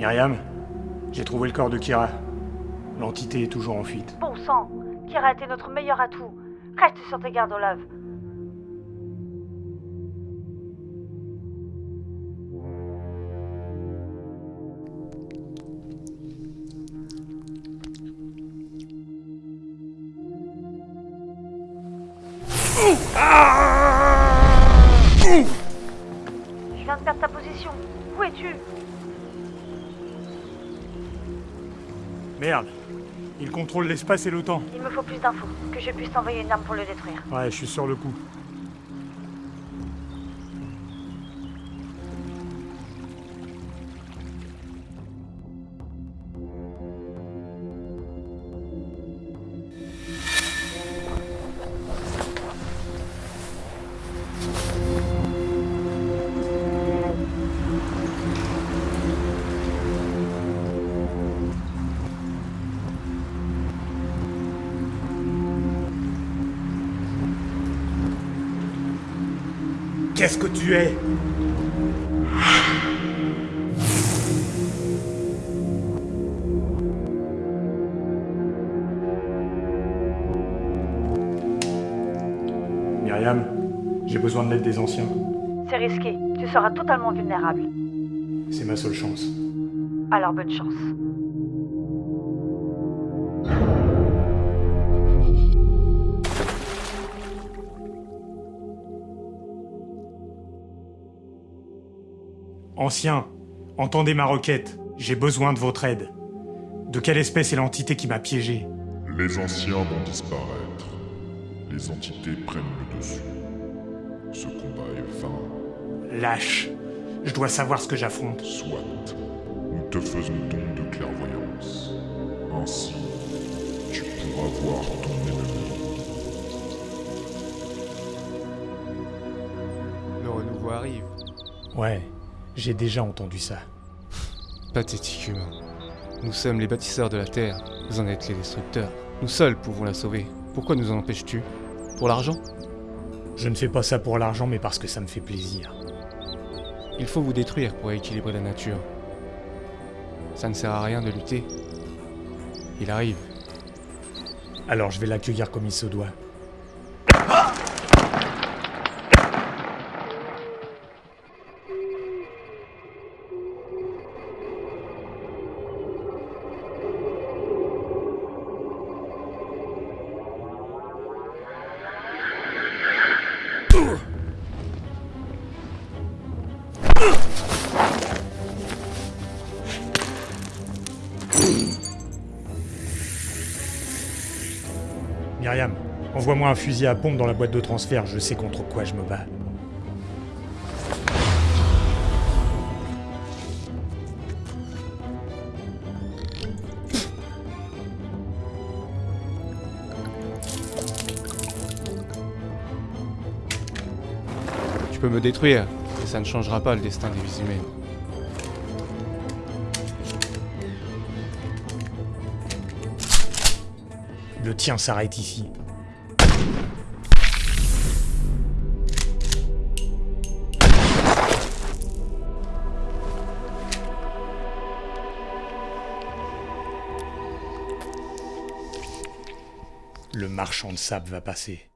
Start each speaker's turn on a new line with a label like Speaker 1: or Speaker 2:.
Speaker 1: Myriam, j'ai trouvé le corps de Kira. L'entité est toujours en fuite.
Speaker 2: Bon sang, Kira était notre meilleur atout. Reste sur tes gardes, Olaf. Je viens de perdre ta position. Où es-tu?
Speaker 1: Merde. Il contrôle l'espace et le temps.
Speaker 2: Il me faut plus d'infos, que je puisse t'envoyer une arme pour le détruire.
Speaker 1: Ouais, je suis sur le coup. Qu'est-ce que tu es? Myriam, j'ai besoin de l'aide des anciens.
Speaker 2: C'est risqué, tu seras totalement vulnérable.
Speaker 1: C'est ma seule chance.
Speaker 2: Alors bonne chance.
Speaker 1: Anciens, entendez ma requête. J'ai besoin de votre aide. De quelle espèce est l'entité qui m'a piégé?
Speaker 3: Les anciens vont disparaître. Les entités prennent le dessus. Ce combat est vain.
Speaker 1: Lâche. Je dois savoir ce que j'affronte.
Speaker 3: Soit. Nous te faisons don de clairvoyance. Ainsi, tu pourras voir ton ennemi.
Speaker 4: Le renouveau arrive.
Speaker 1: Ouais, j'ai déjà entendu ça.
Speaker 4: Pathétique humain. Nous sommes les bâtisseurs de la Terre, vous en êtes les destructeurs. Nous seuls pouvons la sauver. Pourquoi nous en empêches-tu? Pour l'argent?
Speaker 1: Je ne fais pas ça pour l'argent, mais parce que ça me fait plaisir.
Speaker 4: Il faut vous détruire pour équilibrer la nature. Ça ne sert à rien de lutter. Il arrive.
Speaker 1: Alors je vais l'accueillir comme il se doit. Myriam, envoie-moi un fusil à pompe dans la boîte de transfert, je sais contre quoi je me bats.
Speaker 4: Tu peux me détruire, mais ça ne changera pas le destin des vies humaines.
Speaker 1: Le tien s'arrête ici. Le marchand de sable va passer.